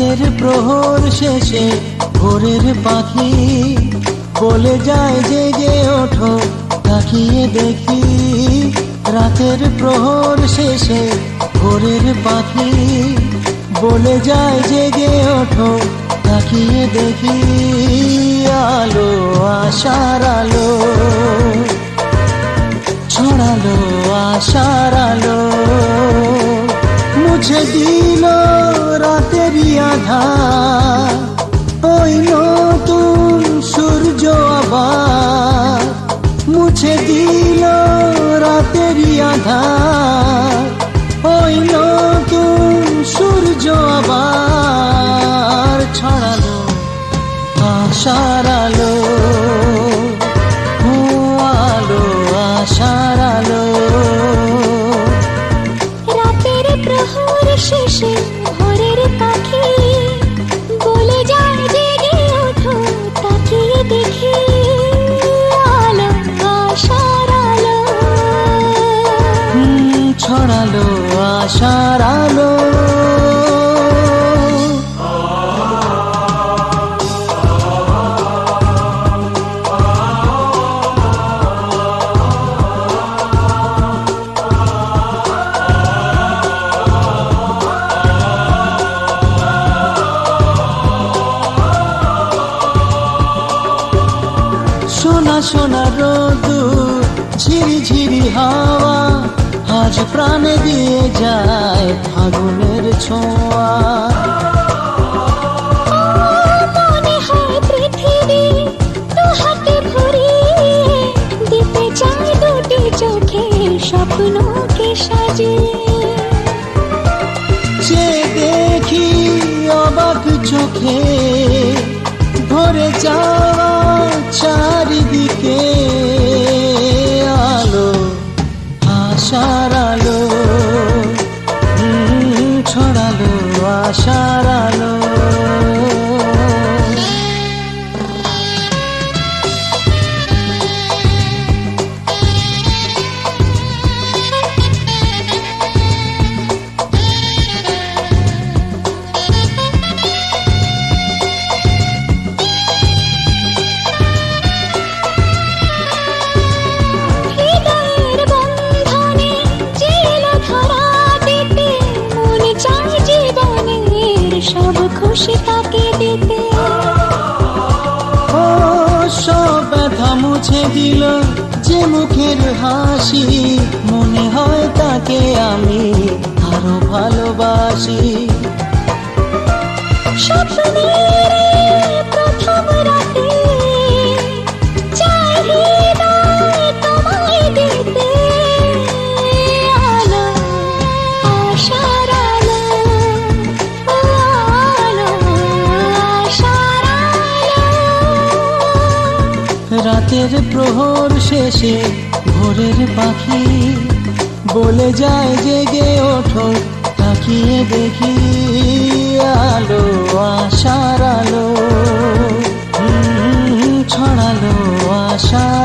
রাতের প্রহর শেষে ভোরের পাখি বলে যায়, জেগে ওঠো, তাকিয়ে দেখি। রাতের প্রহর শেষে ভোরের পাখি বলে যায়, জেগে ওঠো, তাকিয়ে দেখি। আলো, আশার আলো, ছড়ালো আশার আলো, মুছে দিল আশার আলো আলো আশার আলো। রাতের প্রহর শেষে ভোরের পাখি বলে যায় জেগে ওঠো তাকিয়ে দেখি আলো আশার আলো। ছড়ালো আশার আলো। সোনা সোনা রোদু ঝিরি ঝিরি হাওয়া আজ প্রাণে দিয়ে যায় ফাগুনের ছোঁয়া। স্বপ্নকে সাজিয়ে। যে দেখি অবাক চোখে ভরে যাওয়া খুশি তাকে দিতে। ও, সব ব্যথা মুছে দিল যে মুখের হাসি। মনে হয় তাকে আমি আরও ভালোবাসি। রাতের প্রহর শেষে ভোরের পাখি বলে যায় জেগে ওঠো, তাকিয়ে দেখি আলো, আশার আলো। ছড়ালো আশা।